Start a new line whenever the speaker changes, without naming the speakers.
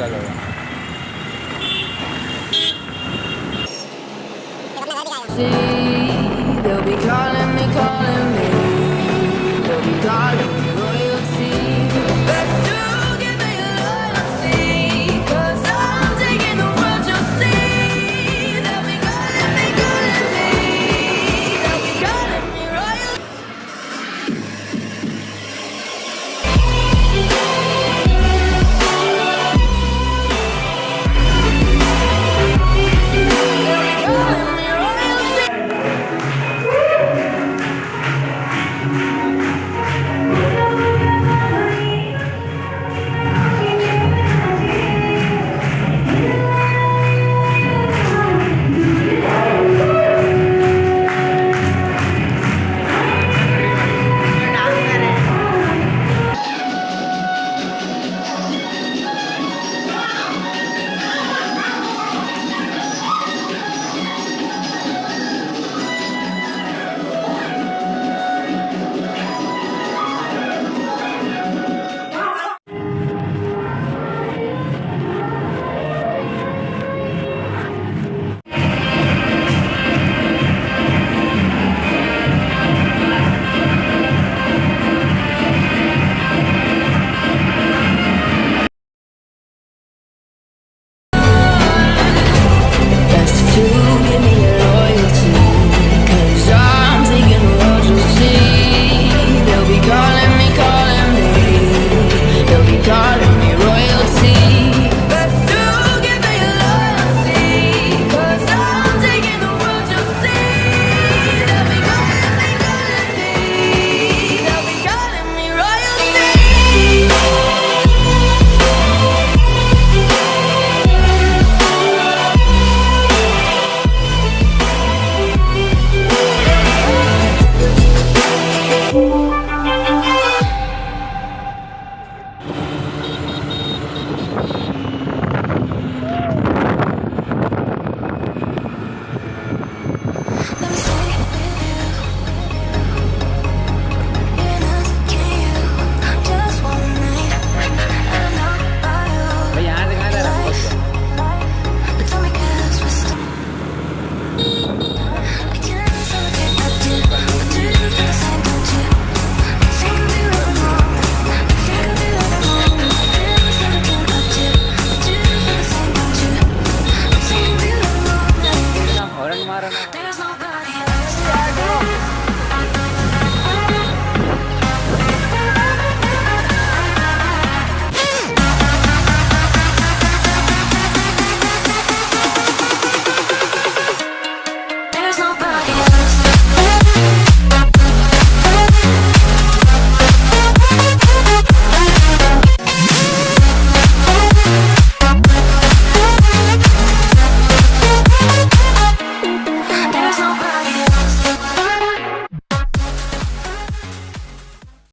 See, they'll be calling